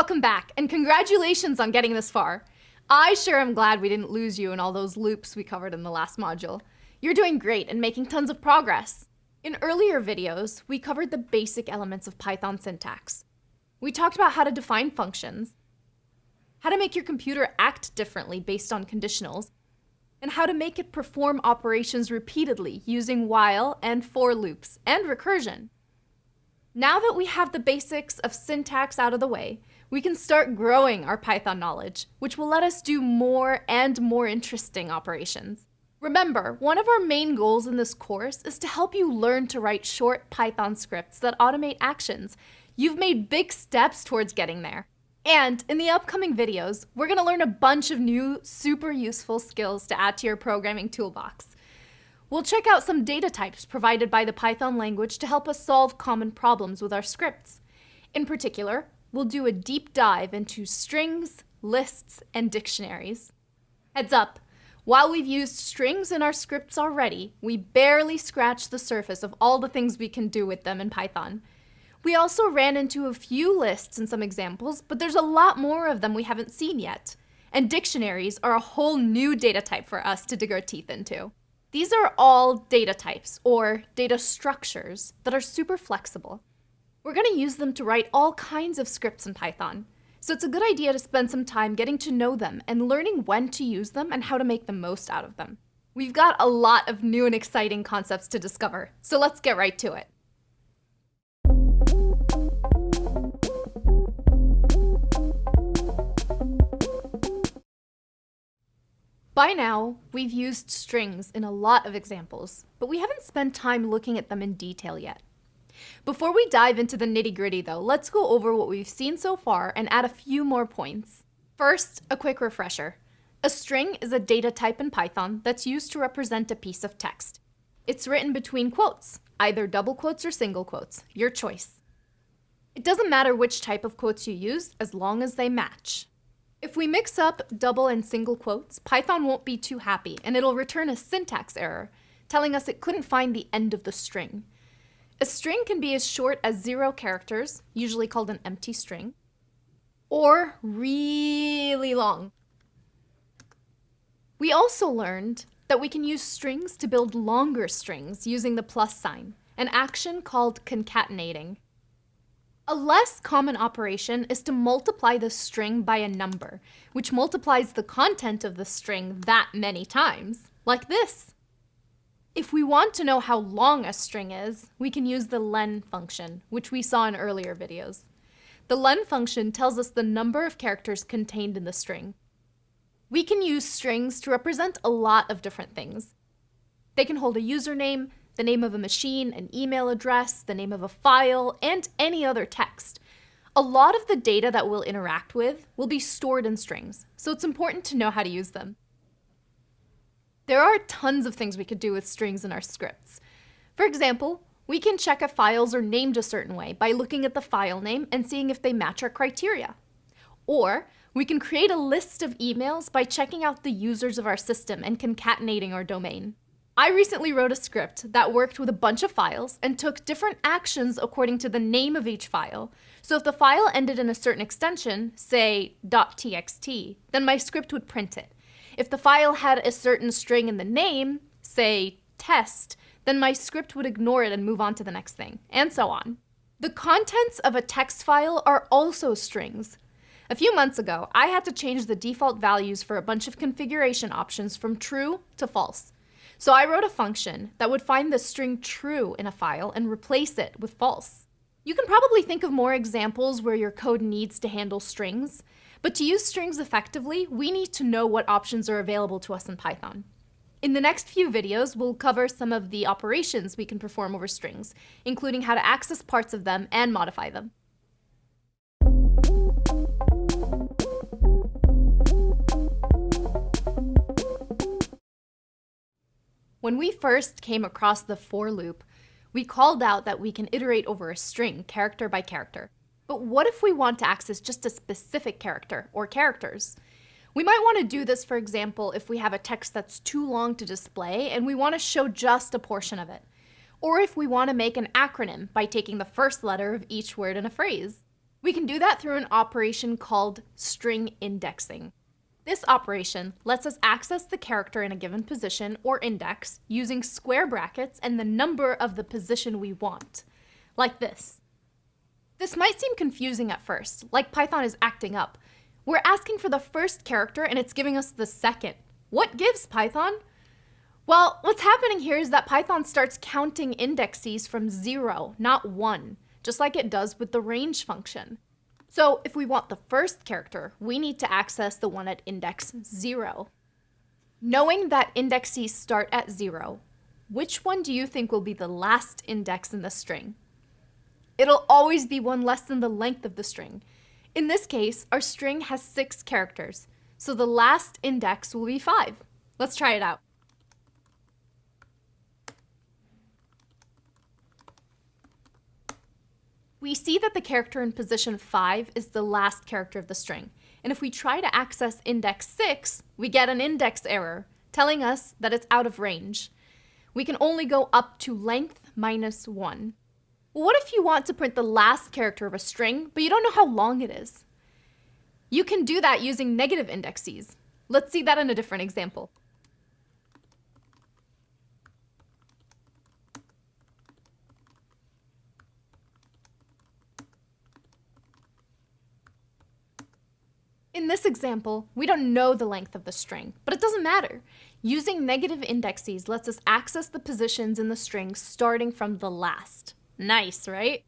Welcome back, and congratulations on getting this far. I sure am glad we didn't lose you in all those loops we covered in the last module. You're doing great and making tons of progress. In earlier videos, we covered the basic elements of Python syntax. We talked about how to define functions, how to make your computer act differently based on conditionals, and how to make it perform operations repeatedly using while and for loops and recursion. Now that we have the basics of syntax out of the way, we can start growing our Python knowledge, which will let us do more and more interesting operations. Remember, one of our main goals in this course is to help you learn to write short Python scripts that automate actions. You've made big steps towards getting there. And in the upcoming videos, we're gonna learn a bunch of new, super useful skills to add to your programming toolbox. We'll check out some data types provided by the Python language to help us solve common problems with our scripts. In particular, we'll do a deep dive into strings, lists, and dictionaries. Heads up, while we've used strings in our scripts already, we barely scratched the surface of all the things we can do with them in Python. We also ran into a few lists in some examples, but there's a lot more of them we haven't seen yet. And dictionaries are a whole new data type for us to dig our teeth into. These are all data types, or data structures, that are super flexible. We're going to use them to write all kinds of scripts in Python, so it's a good idea to spend some time getting to know them and learning when to use them and how to make the most out of them. We've got a lot of new and exciting concepts to discover, so let's get right to it. By now, we've used strings in a lot of examples, but we haven't spent time looking at them in detail yet. Before we dive into the nitty gritty though, let's go over what we've seen so far and add a few more points. First, a quick refresher. A string is a data type in Python that's used to represent a piece of text. It's written between quotes, either double quotes or single quotes, your choice. It doesn't matter which type of quotes you use as long as they match. If we mix up double and single quotes, Python won't be too happy and it'll return a syntax error, telling us it couldn't find the end of the string. A string can be as short as zero characters, usually called an empty string, or really long. We also learned that we can use strings to build longer strings using the plus sign, an action called concatenating. A less common operation is to multiply the string by a number, which multiplies the content of the string that many times, like this. If we want to know how long a string is, we can use the len function, which we saw in earlier videos. The len function tells us the number of characters contained in the string. We can use strings to represent a lot of different things. They can hold a username, the name of a machine, an email address, the name of a file, and any other text. A lot of the data that we'll interact with will be stored in strings, so it's important to know how to use them. There are tons of things we could do with strings in our scripts. For example, we can check if files are named a certain way by looking at the file name and seeing if they match our criteria. Or we can create a list of emails by checking out the users of our system and concatenating our domain. I recently wrote a script that worked with a bunch of files and took different actions according to the name of each file. So if the file ended in a certain extension, say .txt, then my script would print it. If the file had a certain string in the name, say test, then my script would ignore it and move on to the next thing, and so on. The contents of a text file are also strings. A few months ago, I had to change the default values for a bunch of configuration options from true to false. So I wrote a function that would find the string true in a file and replace it with false. You can probably think of more examples where your code needs to handle strings, but to use strings effectively, we need to know what options are available to us in Python. In the next few videos, we'll cover some of the operations we can perform over strings, including how to access parts of them and modify them. When we first came across the for loop, we called out that we can iterate over a string, character by character. But what if we want to access just a specific character or characters? We might want to do this, for example, if we have a text that's too long to display and we want to show just a portion of it. Or if we want to make an acronym by taking the first letter of each word in a phrase. We can do that through an operation called string indexing. This operation lets us access the character in a given position or index using square brackets and the number of the position we want, like this. This might seem confusing at first, like Python is acting up. We're asking for the first character and it's giving us the second. What gives Python? Well, what's happening here is that Python starts counting indexes from zero, not one, just like it does with the range function. So if we want the first character, we need to access the one at index 0. Knowing that indexes start at 0, which one do you think will be the last index in the string? It'll always be one less than the length of the string. In this case, our string has 6 characters, so the last index will be 5. Let's try it out. we see that the character in position 5 is the last character of the string. And if we try to access index 6, we get an index error, telling us that it's out of range. We can only go up to length minus 1. What if you want to print the last character of a string, but you don't know how long it is? You can do that using negative indexes. Let's see that in a different example. In this example, we don't know the length of the string, but it doesn't matter. Using negative indexes lets us access the positions in the string starting from the last. Nice, right?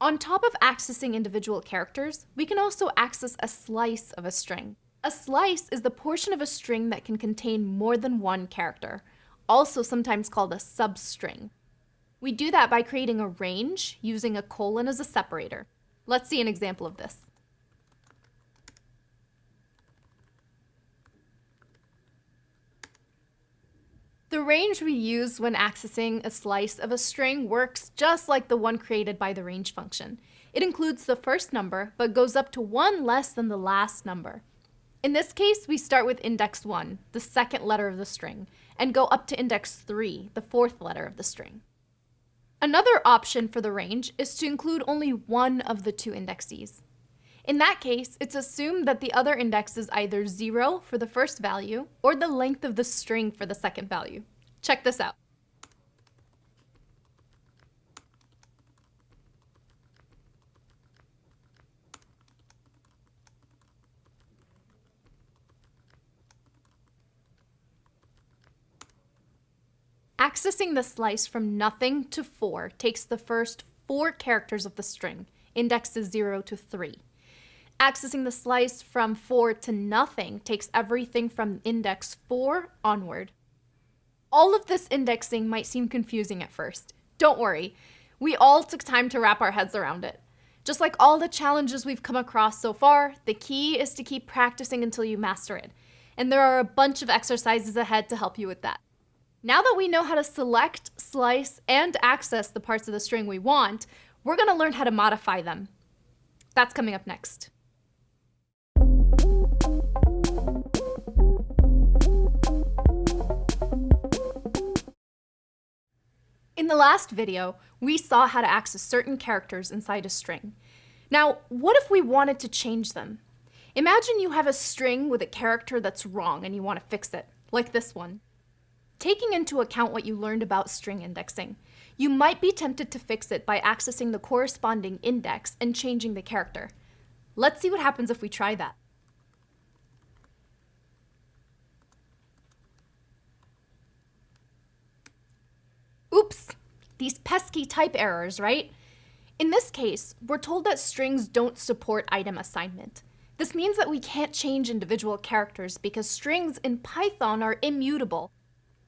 On top of accessing individual characters, we can also access a slice of a string. A slice is the portion of a string that can contain more than one character, also sometimes called a substring. We do that by creating a range using a colon as a separator. Let's see an example of this. The range we use when accessing a slice of a string works just like the one created by the range function. It includes the first number, but goes up to one less than the last number. In this case, we start with index 1, the second letter of the string, and go up to index 3, the fourth letter of the string. Another option for the range is to include only one of the two indexes. In that case, it's assumed that the other index is either 0 for the first value or the length of the string for the second value. Check this out. Accessing the slice from nothing to 4 takes the first four characters of the string, indexes 0 to 3. Accessing the slice from 4 to nothing takes everything from index 4 onward. All of this indexing might seem confusing at first. Don't worry, we all took time to wrap our heads around it. Just like all the challenges we've come across so far, the key is to keep practicing until you master it. And there are a bunch of exercises ahead to help you with that. Now that we know how to select, slice, and access the parts of the string we want, we're going to learn how to modify them. That's coming up next. In the last video, we saw how to access certain characters inside a string. Now, what if we wanted to change them? Imagine you have a string with a character that's wrong and you want to fix it, like this one. Taking into account what you learned about string indexing, you might be tempted to fix it by accessing the corresponding index and changing the character. Let's see what happens if we try that. Oops, these pesky type errors, right? In this case, we're told that strings don't support item assignment. This means that we can't change individual characters because strings in Python are immutable,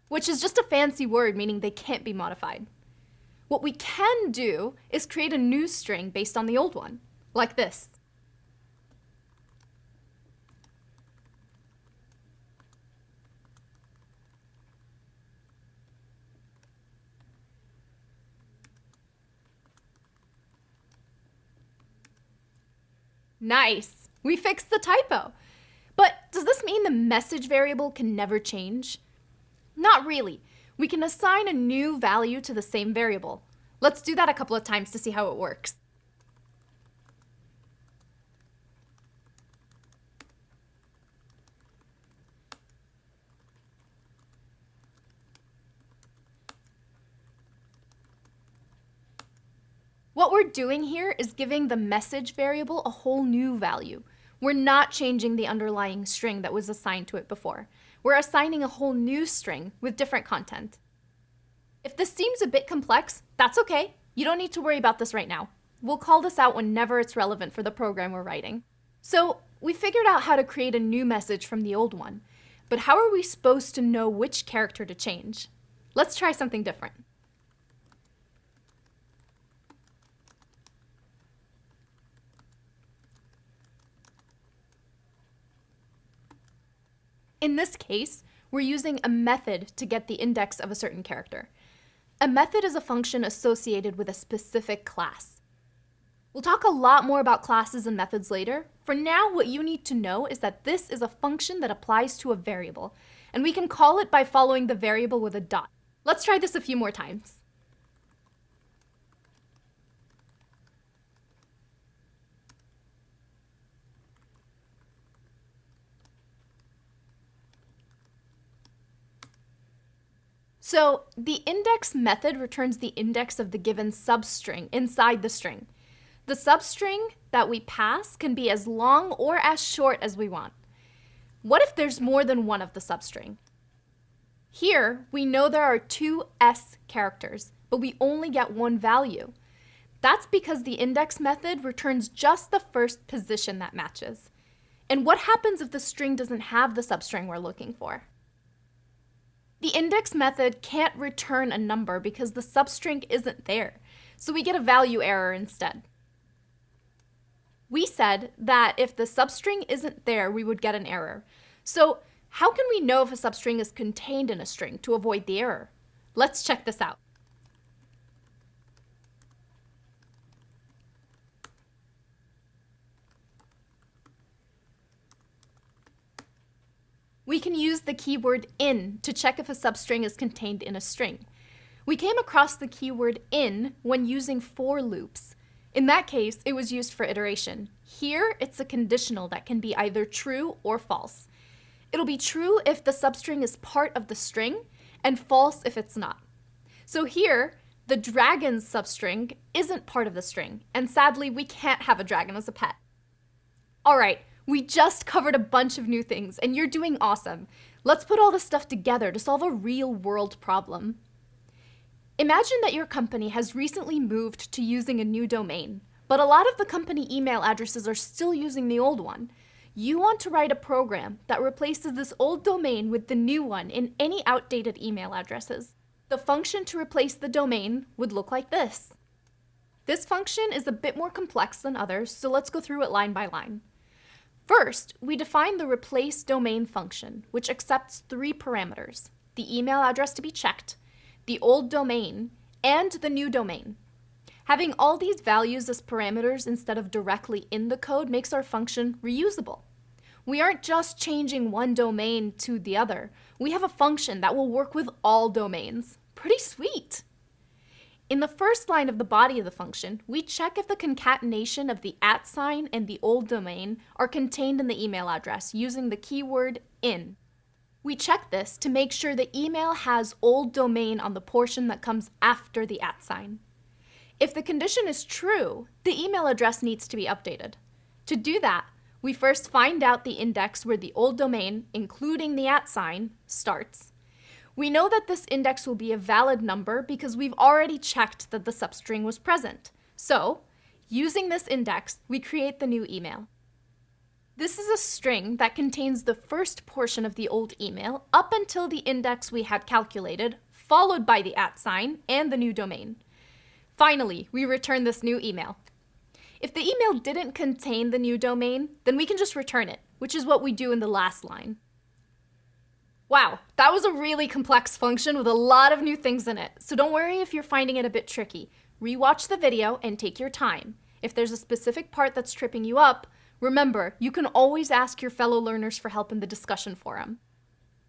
which is just a fancy word meaning they can't be modified. What we can do is create a new string based on the old one, like this. Nice. We fixed the typo. But does this mean the message variable can never change? Not really. We can assign a new value to the same variable. Let's do that a couple of times to see how it works. What we're doing here is giving the message variable a whole new value. We're not changing the underlying string that was assigned to it before. We're assigning a whole new string with different content. If this seems a bit complex, that's okay. You don't need to worry about this right now. We'll call this out whenever it's relevant for the program we're writing. So we figured out how to create a new message from the old one, but how are we supposed to know which character to change? Let's try something different. In this case, we're using a method to get the index of a certain character. A method is a function associated with a specific class. We'll talk a lot more about classes and methods later. For now, what you need to know is that this is a function that applies to a variable, and we can call it by following the variable with a dot. Let's try this a few more times. So the index method returns the index of the given substring inside the string. The substring that we pass can be as long or as short as we want. What if there's more than one of the substring? Here, we know there are two S characters, but we only get one value. That's because the index method returns just the first position that matches. And what happens if the string doesn't have the substring we're looking for? The index method can't return a number because the substring isn't there, so we get a value error instead. We said that if the substring isn't there, we would get an error. So how can we know if a substring is contained in a string to avoid the error? Let's check this out. We can use the keyword in to check if a substring is contained in a string. We came across the keyword in when using for loops. In that case, it was used for iteration. Here, it's a conditional that can be either true or false. It'll be true if the substring is part of the string, and false if it's not. So here, the dragon's substring isn't part of the string, and sadly, we can't have a dragon as a pet. All right, we just covered a bunch of new things, and you're doing awesome. Let's put all this stuff together to solve a real world problem. Imagine that your company has recently moved to using a new domain, but a lot of the company email addresses are still using the old one. You want to write a program that replaces this old domain with the new one in any outdated email addresses. The function to replace the domain would look like this. This function is a bit more complex than others, so let's go through it line by line. First, we define the replace domain function, which accepts three parameters, the email address to be checked, the old domain, and the new domain. Having all these values as parameters instead of directly in the code makes our function reusable. We aren't just changing one domain to the other. We have a function that will work with all domains. Pretty sweet! In the first line of the body of the function, we check if the concatenation of the at sign and the old domain are contained in the email address using the keyword in. We check this to make sure the email has old domain on the portion that comes after the at sign. If the condition is true, the email address needs to be updated. To do that, we first find out the index where the old domain, including the at sign, starts, we know that this index will be a valid number because we've already checked that the substring was present. So, using this index, we create the new email. This is a string that contains the first portion of the old email up until the index we had calculated, followed by the at sign and the new domain. Finally, we return this new email. If the email didn't contain the new domain, then we can just return it, which is what we do in the last line. Wow, that was a really complex function with a lot of new things in it, so don't worry if you're finding it a bit tricky. Rewatch the video and take your time. If there's a specific part that's tripping you up, remember, you can always ask your fellow learners for help in the discussion forum.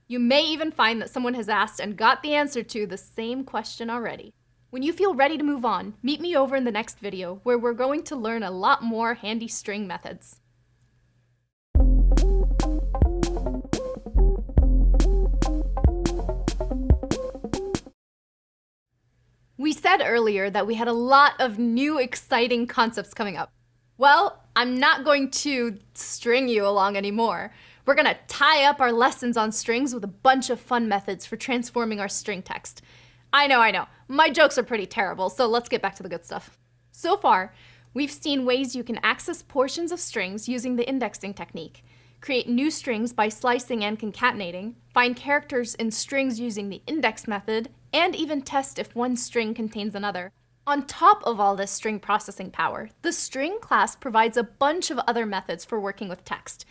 You may even find that someone has asked and got the answer to the same question already. When you feel ready to move on, meet me over in the next video where we're going to learn a lot more handy string methods. We said earlier that we had a lot of new exciting concepts coming up. Well, I'm not going to string you along anymore. We're gonna tie up our lessons on strings with a bunch of fun methods for transforming our string text. I know, I know, my jokes are pretty terrible, so let's get back to the good stuff. So far, we've seen ways you can access portions of strings using the indexing technique, create new strings by slicing and concatenating, find characters in strings using the index method, and even test if one string contains another. On top of all this string processing power, the string class provides a bunch of other methods for working with text,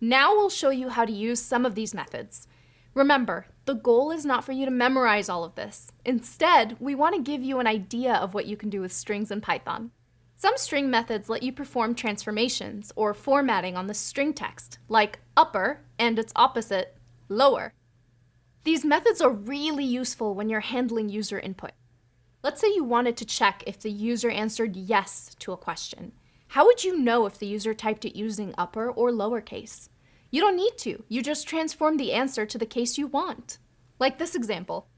now we'll show you how to use some of these methods. Remember, the goal is not for you to memorize all of this. Instead, we want to give you an idea of what you can do with strings in Python. Some string methods let you perform transformations or formatting on the string text, like upper and its opposite, lower. These methods are really useful when you're handling user input. Let's say you wanted to check if the user answered yes to a question. How would you know if the user typed it using upper or lowercase? You don't need to. You just transform the answer to the case you want. Like this example.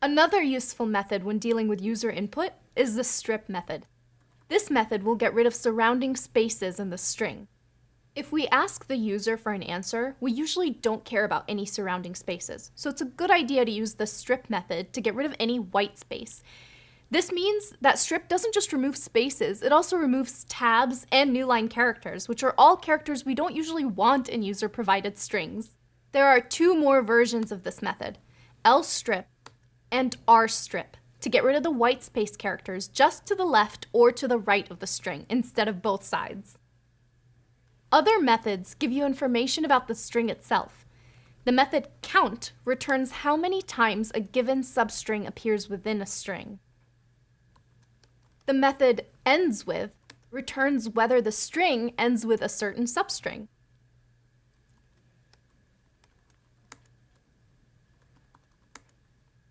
Another useful method when dealing with user input is the strip method. This method will get rid of surrounding spaces in the string. If we ask the user for an answer, we usually don't care about any surrounding spaces, so it's a good idea to use the strip method to get rid of any white space. This means that strip doesn't just remove spaces, it also removes tabs and newline characters, which are all characters we don't usually want in user-provided strings. There are two more versions of this method, lstrip and rstrip, to get rid of the white space characters just to the left or to the right of the string instead of both sides. Other methods give you information about the string itself. The method count returns how many times a given substring appears within a string. The method ends with returns whether the string ends with a certain substring.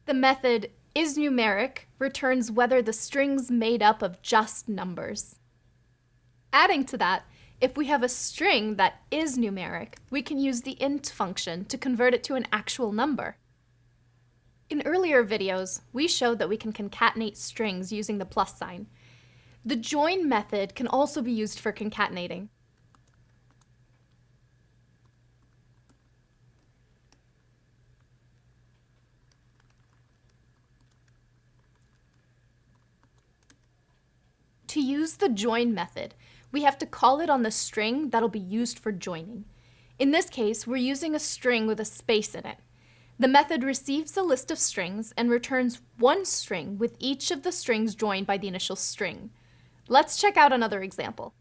The method isNumeric returns whether the string's made up of just numbers. Adding to that, if we have a string that is numeric, we can use the int function to convert it to an actual number. In earlier videos, we showed that we can concatenate strings using the plus sign. The join method can also be used for concatenating. To use the join method, we have to call it on the string that'll be used for joining. In this case, we're using a string with a space in it. The method receives a list of strings and returns one string with each of the strings joined by the initial string. Let's check out another example.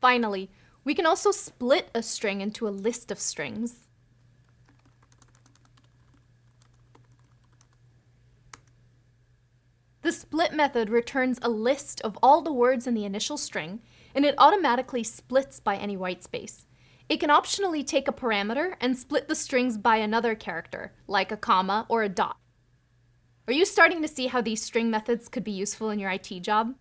Finally, we can also split a string into a list of strings. The split method returns a list of all the words in the initial string, and it automatically splits by any white space. It can optionally take a parameter and split the strings by another character, like a comma or a dot. Are you starting to see how these string methods could be useful in your IT job?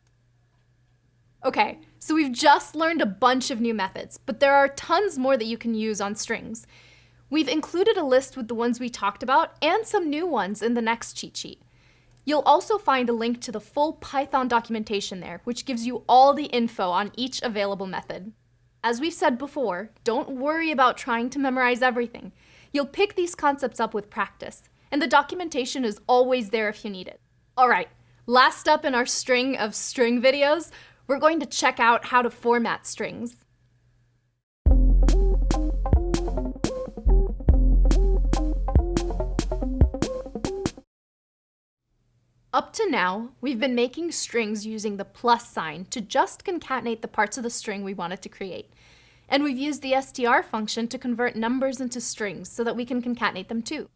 Okay, so we've just learned a bunch of new methods, but there are tons more that you can use on strings. We've included a list with the ones we talked about and some new ones in the next cheat sheet. You'll also find a link to the full Python documentation there, which gives you all the info on each available method. As we've said before, don't worry about trying to memorize everything. You'll pick these concepts up with practice, and the documentation is always there if you need it. All right, last up in our string of string videos, we're going to check out how to format strings. Up to now, we've been making strings using the plus sign to just concatenate the parts of the string we wanted to create. And we've used the str function to convert numbers into strings so that we can concatenate them too.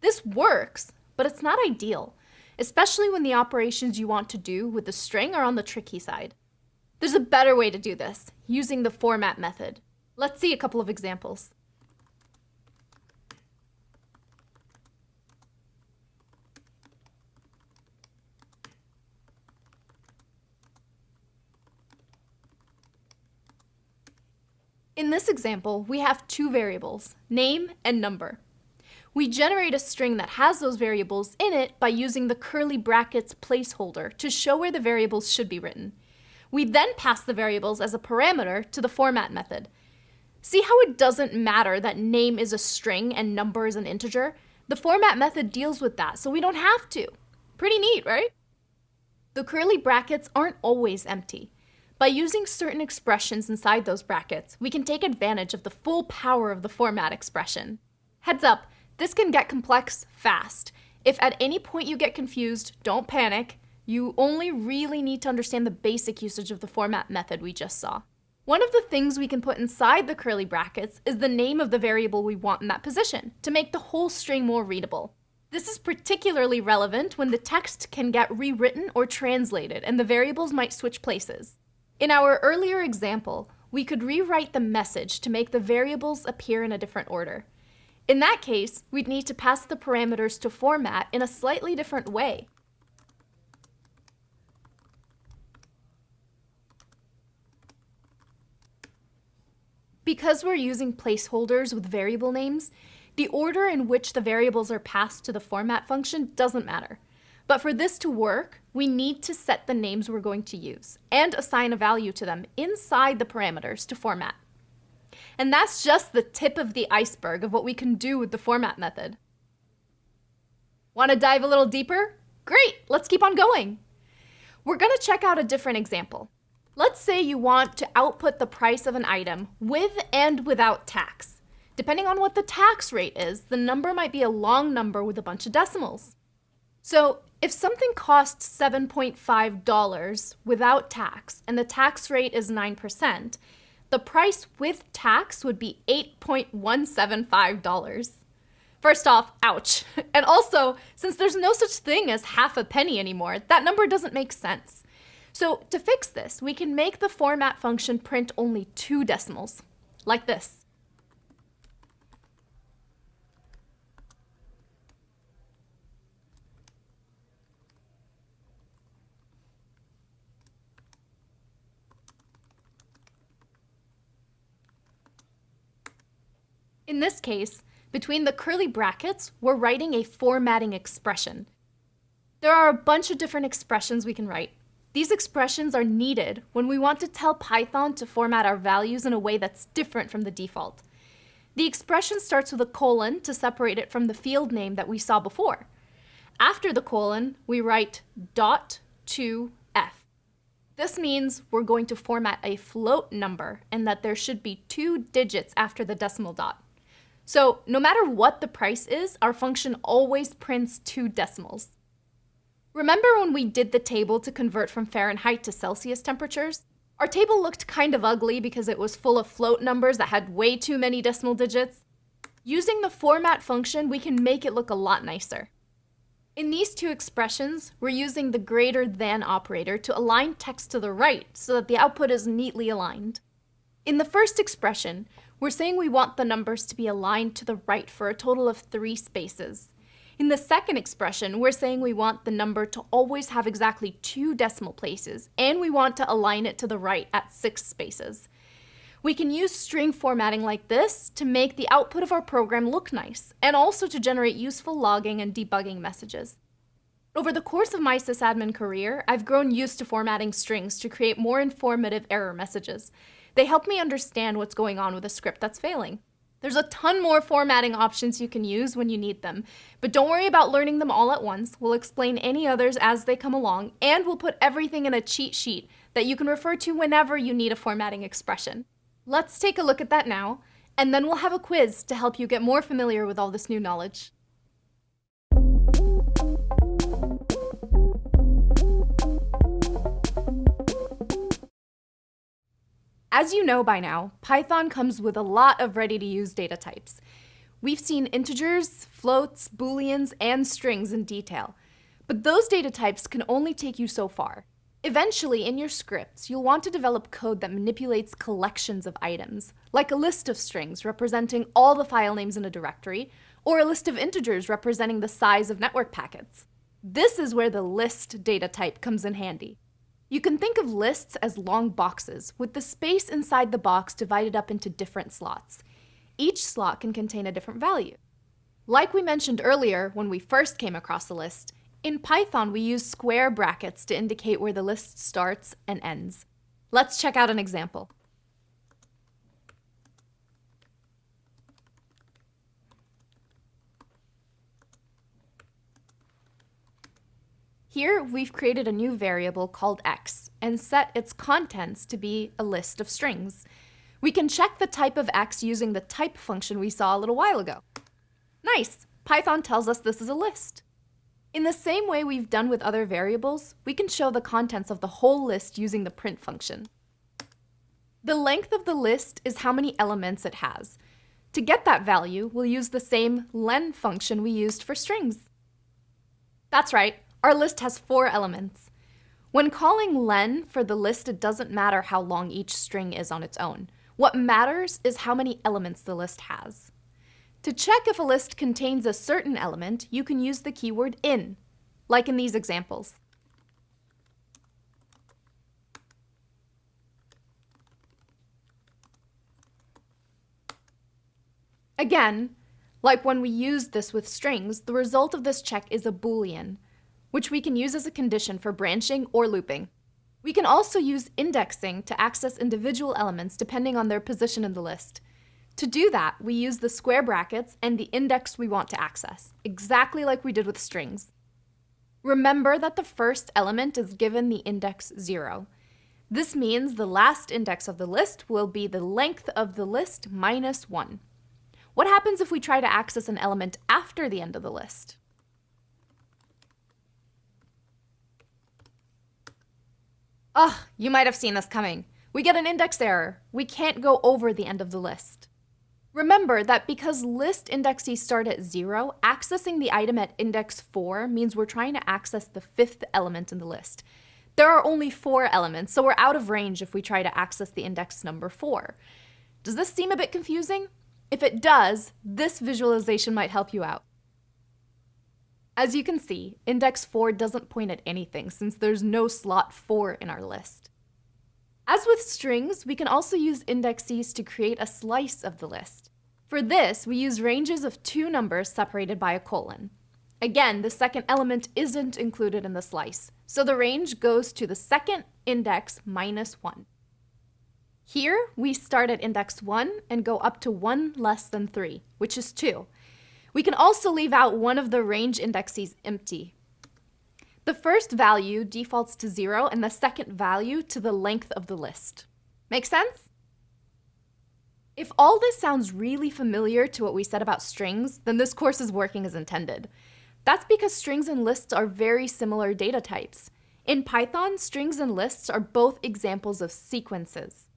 This works, but it's not ideal especially when the operations you want to do with the string are on the tricky side. There's a better way to do this, using the format method. Let's see a couple of examples. In this example, we have two variables, name and number. We generate a string that has those variables in it by using the curly brackets placeholder to show where the variables should be written. We then pass the variables as a parameter to the format method. See how it doesn't matter that name is a string and number is an integer? The format method deals with that, so we don't have to. Pretty neat, right? The curly brackets aren't always empty. By using certain expressions inside those brackets, we can take advantage of the full power of the format expression. Heads up, this can get complex fast. If at any point you get confused, don't panic. You only really need to understand the basic usage of the format method we just saw. One of the things we can put inside the curly brackets is the name of the variable we want in that position to make the whole string more readable. This is particularly relevant when the text can get rewritten or translated and the variables might switch places. In our earlier example, we could rewrite the message to make the variables appear in a different order. In that case, we'd need to pass the parameters to format in a slightly different way. Because we're using placeholders with variable names, the order in which the variables are passed to the format function doesn't matter. But for this to work, we need to set the names we're going to use and assign a value to them inside the parameters to format. And that's just the tip of the iceberg of what we can do with the format method. Want to dive a little deeper? Great, let's keep on going. We're going to check out a different example. Let's say you want to output the price of an item with and without tax. Depending on what the tax rate is, the number might be a long number with a bunch of decimals. So if something costs $7.5 without tax and the tax rate is 9%, the price with tax would be $8.175. First off, ouch. And also, since there's no such thing as half a penny anymore, that number doesn't make sense. So to fix this, we can make the format function print only two decimals, like this. In this case, between the curly brackets, we're writing a formatting expression. There are a bunch of different expressions we can write. These expressions are needed when we want two tell Python to format our values in a way that's different from the default. The expression starts with a colon to separate it from the field name that we saw before. After the colon, we write dot to f. This means we're going to format a float number and that there should be two digits after the decimal dot. So no matter what the price is, our function always prints two decimals. Remember when we did the table to convert from Fahrenheit to Celsius temperatures? Our table looked kind of ugly because it was full of float numbers that had way too many decimal digits. Using the format function, we can make it look a lot nicer. In these two expressions, we're using the greater than operator to align text to the right so that the output is neatly aligned. In the first expression, we're saying we want the numbers to be aligned to the right for a total of three spaces. In the second expression, we're saying we want the number to always have exactly two decimal places, and we want to align it to the right at six spaces. We can use string formatting like this to make the output of our program look nice, and also to generate useful logging and debugging messages. Over the course of my sysadmin career, I've grown used to formatting strings to create more informative error messages. They help me understand what's going on with a script that's failing. There's a ton more formatting options you can use when you need them, but don't worry about learning them all at once. We'll explain any others as they come along, and we'll put everything in a cheat sheet that you can refer to whenever you need a formatting expression. Let's take a look at that now, and then we'll have a quiz to help you get more familiar with all this new knowledge. As you know by now, Python comes with a lot of ready-to-use data types. We've seen integers, floats, booleans, and strings in detail. But those data types can only take you so far. Eventually, in your scripts, you'll want to develop code that manipulates collections of items, like a list of strings representing all the file names in a directory, or a list of integers representing the size of network packets. This is where the list data type comes in handy. You can think of lists as long boxes, with the space inside the box divided up into different slots. Each slot can contain a different value. Like we mentioned earlier when we first came across a list, in Python we use square brackets to indicate where the list starts and ends. Let's check out an example. Here, we've created a new variable called x and set its contents to be a list of strings. We can check the type of x using the type function we saw a little while ago. Nice! Python tells us this is a list. In the same way we've done with other variables, we can show the contents of the whole list using the print function. The length of the list is how many elements it has. To get that value, we'll use the same len function we used for strings. That's right, our list has four elements. When calling len for the list, it doesn't matter how long each string is on its own. What matters is how many elements the list has. To check if a list contains a certain element, you can use the keyword in, like in these examples. Again, like when we used this with strings, the result of this check is a boolean, which we can use as a condition for branching or looping. We can also use indexing to access individual elements depending on their position in the list. To do that, we use the square brackets and the index we want to access, exactly like we did with strings. Remember that the first element is given the index 0. This means the last index of the list will be the length of the list minus 1. What happens if we try to access an element after the end of the list? Ugh, you might have seen this coming. We get an index error. We can't go over the end of the list. Remember that because list indexes start at 0, accessing the item at index 4 means we're trying to access the fifth element in the list. There are only four elements, so we're out of range if we try to access the index number 4. Does this seem a bit confusing? If it does, this visualization might help you out. As you can see, index 4 doesn't point at anything since there's no slot 4 in our list. As with strings, we can also use indexes to create a slice of the list. For this, we use ranges of two numbers separated by a colon. Again, the second element isn't included in the slice, so the range goes to the second index minus 1. Here, we start at index 1 and go up to 1 less than 3, which is 2, we can also leave out one of the range indexes empty. The first value defaults to 0 and the second value to the length of the list. Make sense? If all this sounds really familiar to what we said about strings, then this course is working as intended. That's because strings and lists are very similar data types. In Python, strings and lists are both examples of sequences.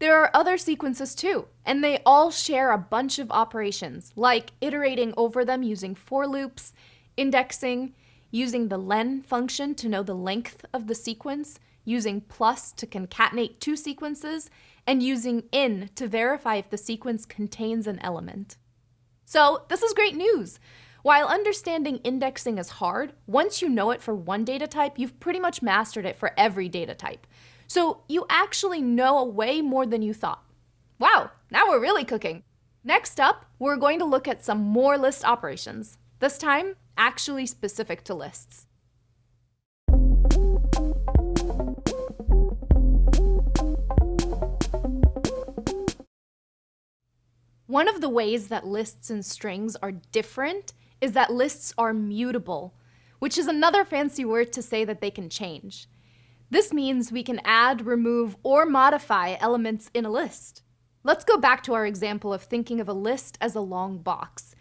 There are other sequences too, and they all share a bunch of operations, like iterating over them using for loops, indexing, using the len function to know the length of the sequence, using plus to concatenate two sequences, and using in to verify if the sequence contains an element. So this is great news. While understanding indexing is hard, once you know it for one data type, you've pretty much mastered it for every data type. So you actually know a way more than you thought. Wow, now we're really cooking. Next up, we're going to look at some more list operations, this time actually specific to lists. One of the ways that lists and strings are different is that lists are mutable, which is another fancy word to say that they can change. This means we can add, remove, or modify elements in a list. Let's go back to our example of thinking of a list as a long box.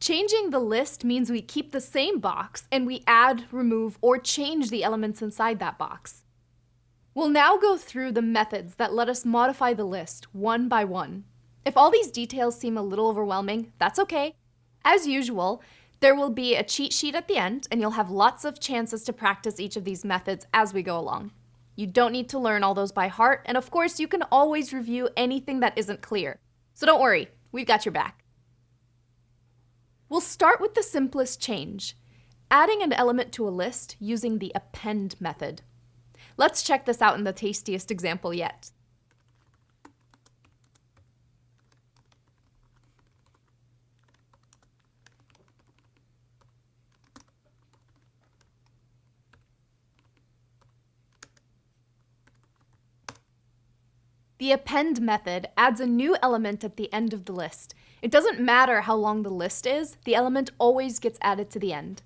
Changing the list means we keep the same box and we add, remove, or change the elements inside that box. We'll now go through the methods that let us modify the list one by one. If all these details seem a little overwhelming, that's okay. As usual, there will be a cheat sheet at the end, and you'll have lots of chances to practice each of these methods as we go along. You don't need to learn all those by heart, and of course, you can always review anything that isn't clear. So don't worry, we've got your back. We'll start with the simplest change, adding an element to a list using the append method. Let's check this out in the tastiest example yet. The append method adds a new element at the end of the list. It doesn't matter how long the list is, the element always gets added to the end.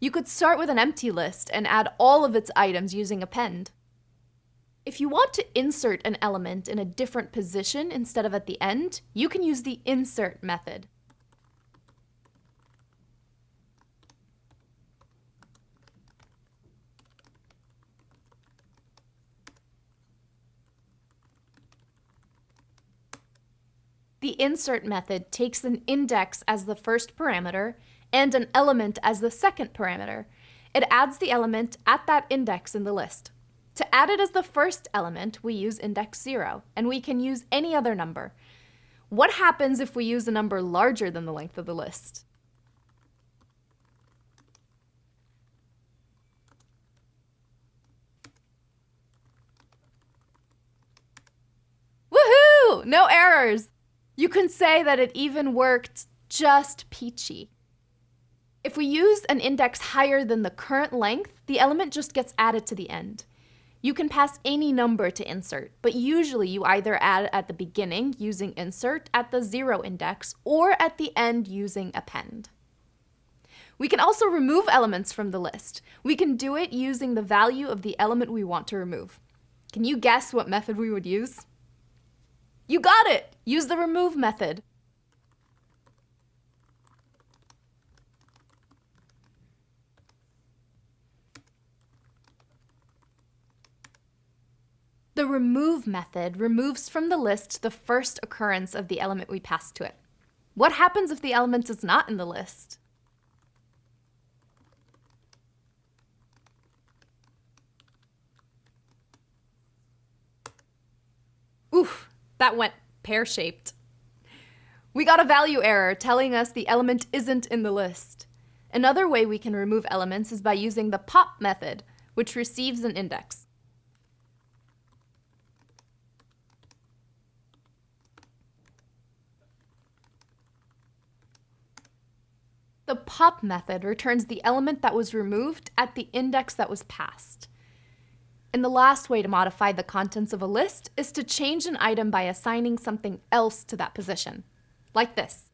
You could start with an empty list and add all of its items using append. If you want to insert an element in a different position instead of at the end, you can use the insert method. The insert method takes an index as the first parameter and an element as the second parameter. It adds the element at that index in the list. To add it as the first element, we use index 0, and we can use any other number. What happens if we use a number larger than the length of the list? Woohoo! No errors! You can say that it even worked just peachy. If we use an index higher than the current length, the element just gets added to the end. You can pass any number to insert, but usually you either add at the beginning using insert at the zero index or at the end using append. We can also remove elements from the list. We can do it using the value of the element we want to remove. Can you guess what method we would use? You got it! Use the remove method. The remove method removes from the list the first occurrence of the element we passed to it. What happens if the element is not in the list? Oof, that went pear-shaped. We got a value error telling us the element isn't in the list. Another way we can remove elements is by using the pop method, which receives an index. The pop method returns the element that was removed at the index that was passed. And the last way to modify the contents of a list is to change an item by assigning something else to that position, like this.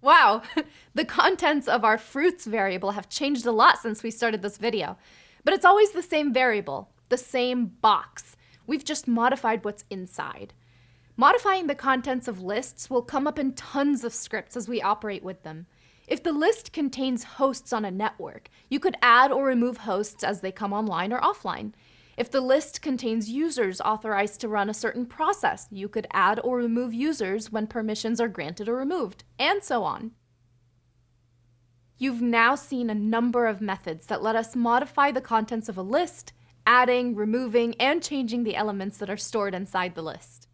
Wow, the contents of our fruits variable have changed a lot since we started this video. But it's always the same variable, the same box. We've just modified what's inside. Modifying the contents of lists will come up in tons of scripts as we operate with them. If the list contains hosts on a network, you could add or remove hosts as they come online or offline. If the list contains users authorized to run a certain process, you could add or remove users when permissions are granted or removed, and so on. You've now seen a number of methods that let us modify the contents of a list, adding, removing, and changing the elements that are stored inside the list.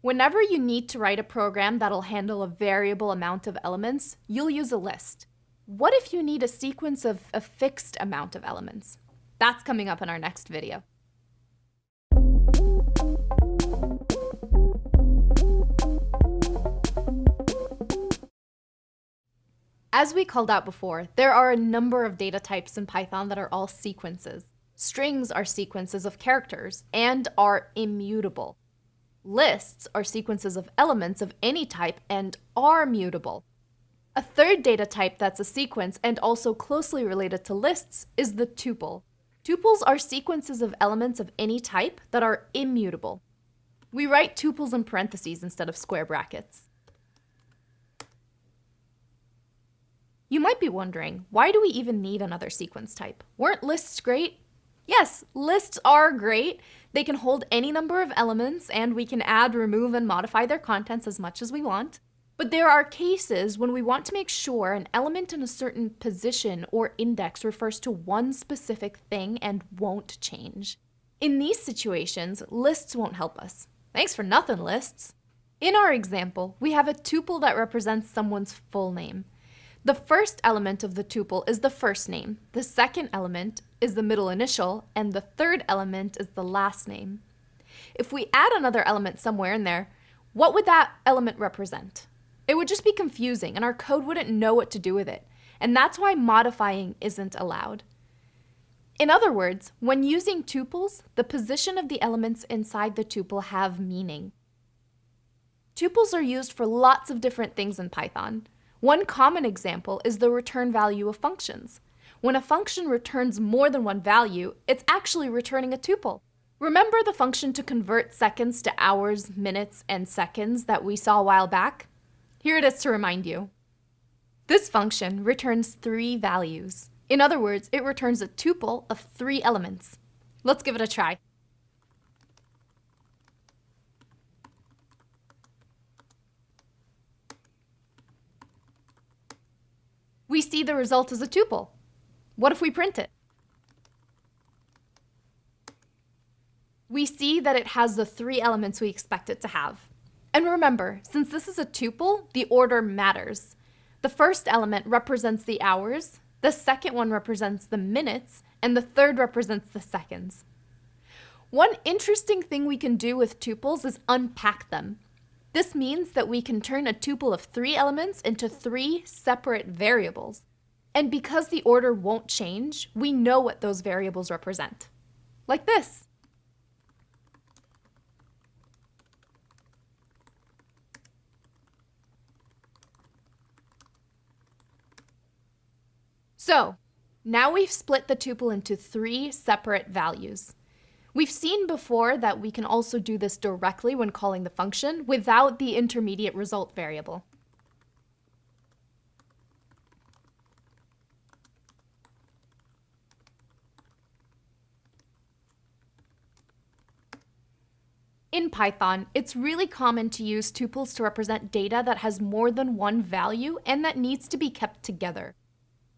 Whenever you need to write a program that'll handle a variable amount of elements, you'll use a list. What if you need a sequence of a fixed amount of elements? That's coming up in our next video. As we called out before, there are a number of data types in Python that are all sequences. Strings are sequences of characters and are immutable. Lists are sequences of elements of any type and are mutable. A third data type that's a sequence and also closely related to lists is the tuple. Tuples are sequences of elements of any type that are immutable. We write tuples in parentheses instead of square brackets. You might be wondering, why do we even need another sequence type? Weren't lists great? Yes, lists are great. They can hold any number of elements and we can add, remove, and modify their contents as much as we want. But there are cases when we want to make sure an element in a certain position or index refers to one specific thing and won't change. In these situations, lists won't help us. Thanks for nothing, lists. In our example, we have a tuple that represents someone's full name. The first element of the tuple is the first name, the second element is the middle initial, and the third element is the last name. If we add another element somewhere in there, what would that element represent? It would just be confusing and our code wouldn't know what to do with it. And that's why modifying isn't allowed. In other words, when using tuples, the position of the elements inside the tuple have meaning. Tuples are used for lots of different things in Python. One common example is the return value of functions. When a function returns more than one value, it's actually returning a tuple. Remember the function to convert seconds to hours, minutes, and seconds that we saw a while back? Here it is to remind you. This function returns three values. In other words, it returns a tuple of three elements. Let's give it a try. We see the result as a tuple. What if we print it? We see that it has the three elements we expect it to have. And remember, since this is a tuple, the order matters. The first element represents the hours, the second one represents the minutes, and the third represents the seconds. One interesting thing we can do with tuples is unpack them. This means that we can turn a tuple of three elements into three separate variables. And because the order won't change, we know what those variables represent. Like this. So now we've split the tuple into three separate values. We've seen before that we can also do this directly when calling the function without the intermediate result variable. In Python, it's really common to use tuples to represent data that has more than one value and that needs to be kept together.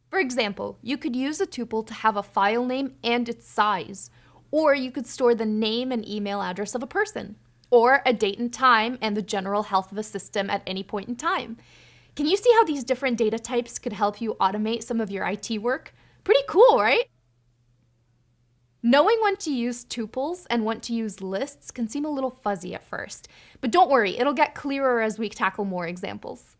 For example, you could use a tuple to have a file name and its size, or you could store the name and email address of a person, or a date and time and the general health of a system at any point in time. Can you see how these different data types could help you automate some of your IT work? Pretty cool, right? Knowing when to use tuples and when to use lists can seem a little fuzzy at first, but don't worry, it'll get clearer as we tackle more examples.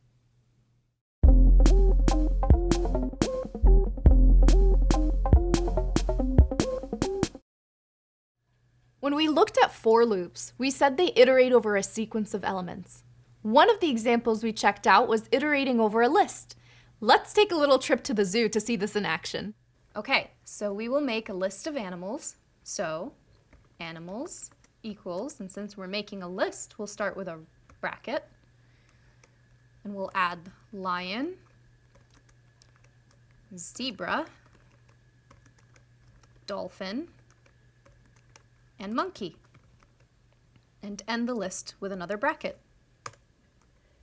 When we looked at for loops, we said they iterate over a sequence of elements. One of the examples we checked out was iterating over a list. Let's take a little trip to the zoo to see this in action. Okay, so we will make a list of animals. So animals equals, and since we're making a list, we'll start with a bracket. And we'll add lion, zebra, dolphin, and monkey. And end the list with another bracket.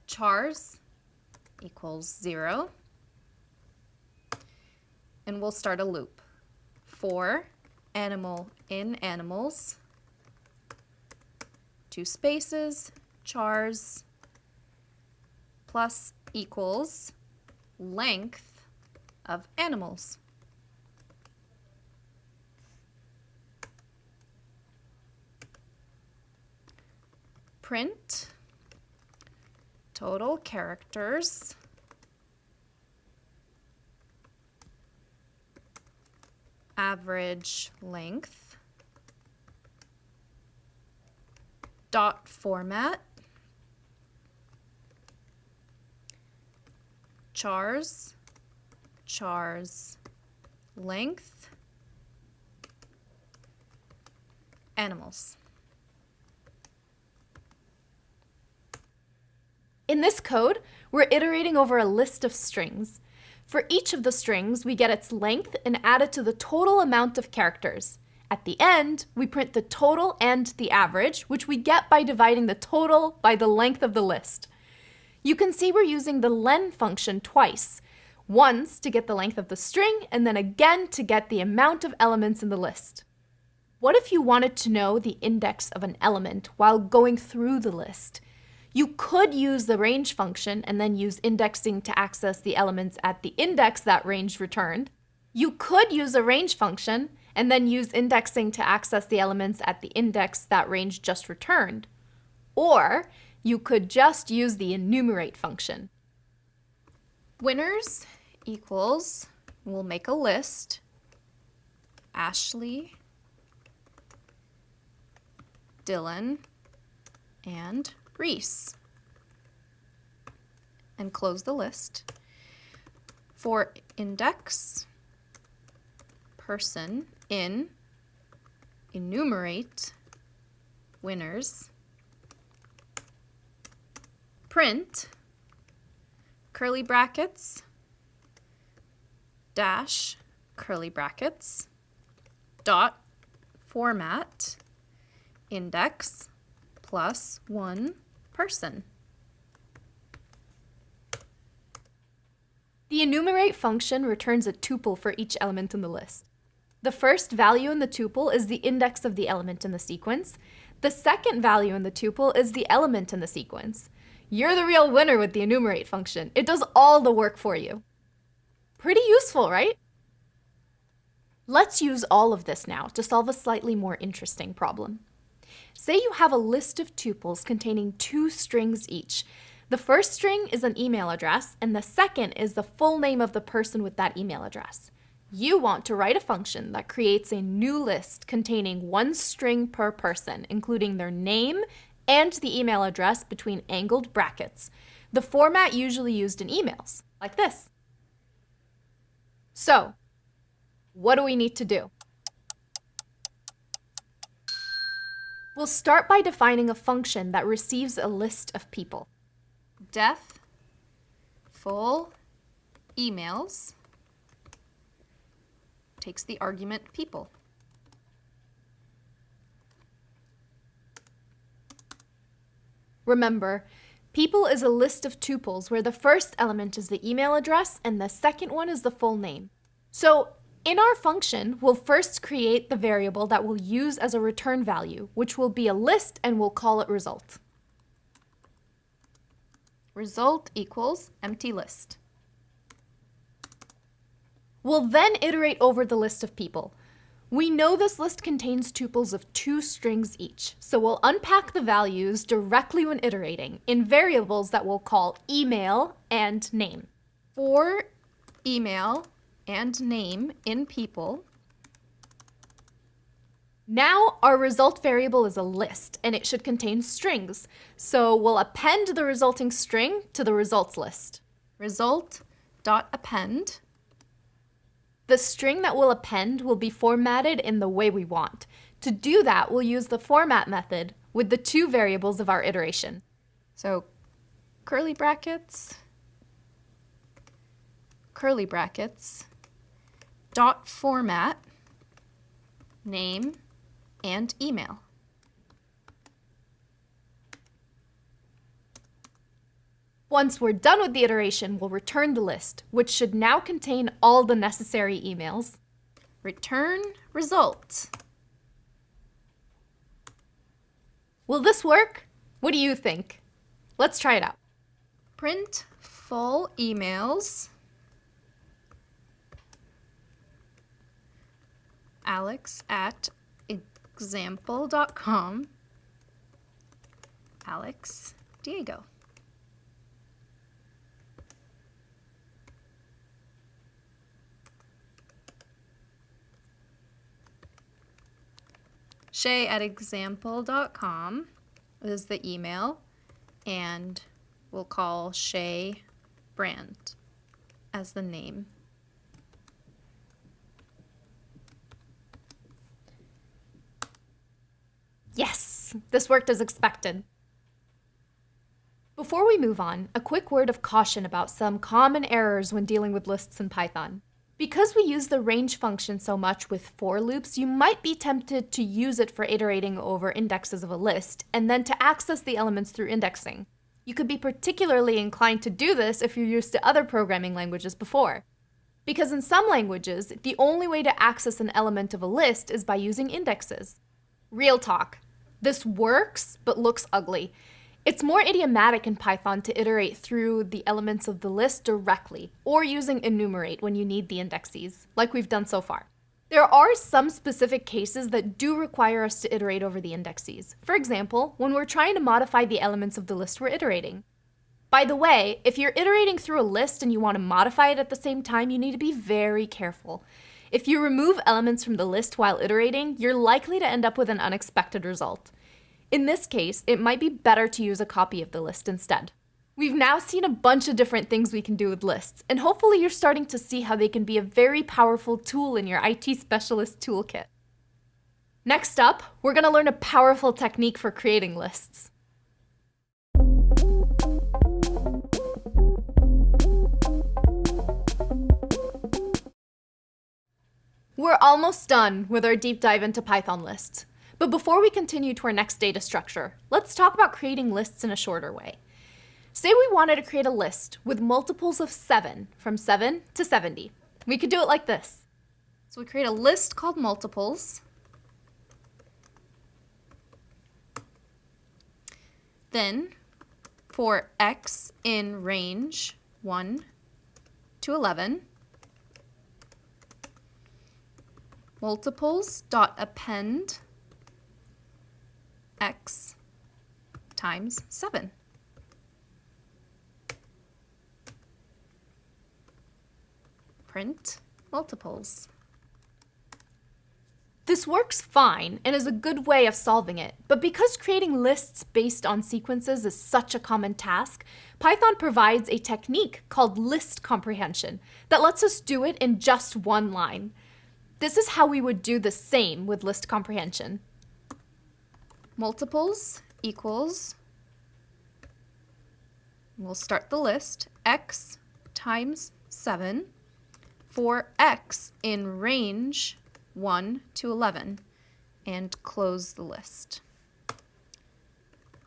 Chars equals zero. And we'll start a loop. For animal in animals, two spaces, chars plus equals length of animals. Print total characters average length dot format chars chars length animals In this code, we're iterating over a list of strings. For each of the strings, we get its length and add it to the total amount of characters. At the end, we print the total and the average, which we get by dividing the total by the length of the list. You can see we're using the len function twice, once to get the length of the string, and then again to get the amount of elements in the list. What if you wanted to know the index of an element while going through the list? You could use the range function and then use indexing to access the elements at the index that range returned. You could use a range function and then use indexing to access the elements at the index that range just returned. Or you could just use the enumerate function. Winners equals, we'll make a list, Ashley, Dylan, and Reese. And close the list. For index, person in enumerate winners print curly brackets dash curly brackets dot format index plus one person. The enumerate function returns a tuple for each element in the list. The first value in the tuple is the index of the element in the sequence. The second value in the tuple is the element in the sequence. You're the real winner with the enumerate function. It does all the work for you. Pretty useful, right? Let's use all of this now to solve a slightly more interesting problem. Say you have a list of tuples containing two strings each. The first string is an email address, and the second is the full name of the person with that email address. You want to write a function that creates a new list containing one string per person, including their name and the email address between angled brackets, the format usually used in emails, like this. So, what do we need to do? We'll start by defining a function that receives a list of people. Def full emails takes the argument people. Remember, people is a list of tuples where the first element is the email address and the second one is the full name. So in our function, we'll first create the variable that we'll use as a return value, which will be a list and we'll call it result. Result equals empty list. We'll then iterate over the list of people. We know this list contains tuples of two strings each, so we'll unpack the values directly when iterating in variables that we'll call email and name. For email and name in people, now our result variable is a list and it should contain strings. So we'll append the resulting string to the results list. Result.append the string that we'll append will be formatted in the way we want. To do that, we'll use the format method with the two variables of our iteration. So curly brackets, curly brackets, dot format, name, and email. Once we're done with the iteration, we'll return the list, which should now contain all the necessary emails. Return result. Will this work? What do you think? Let's try it out. Print full emails. Alex at example.com. Alex Diego. Shay at example.com is the email, and we'll call Shay Brand as the name. This worked as expected. Before we move on, a quick word of caution about some common errors when dealing with lists in Python. Because we use the range function so much with for loops, you might be tempted to use it for iterating over indexes of a list, and then to access the elements through indexing. You could be particularly inclined to do this if you're used to other programming languages before. Because in some languages, the only way to access an element of a list is by using indexes. Real talk. This works, but looks ugly. It's more idiomatic in Python to iterate through the elements of the list directly, or using enumerate when you need the indexes, like we've done so far. There are some specific cases that do require us to iterate over the indexes. For example, when we're trying to modify the elements of the list we're iterating. By the way, if you're iterating through a list and you want to modify it at the same time, you need to be very careful. If you remove elements from the list while iterating, you're likely to end up with an unexpected result. In this case, it might be better to use a copy of the list instead. We've now seen a bunch of different things we can do with lists, and hopefully you're starting to see how they can be a very powerful tool in your IT specialist toolkit. Next up, we're going to learn a powerful technique for creating lists. We're almost done with our deep dive into Python lists. But before we continue to our next data structure, let's talk about creating lists in a shorter way. Say we wanted to create a list with multiples of 7, from 7 to 70. We could do it like this. So we create a list called multiples. Then, for x in range 1 to 11, multiples dot append x times 7. Print multiples. This works fine and is a good way of solving it, but because creating lists based on sequences is such a common task, Python provides a technique called list comprehension that lets us do it in just one line. This is how we would do the same with list comprehension multiples equals, we'll start the list, x times 7 for x in range 1 to 11 and close the list.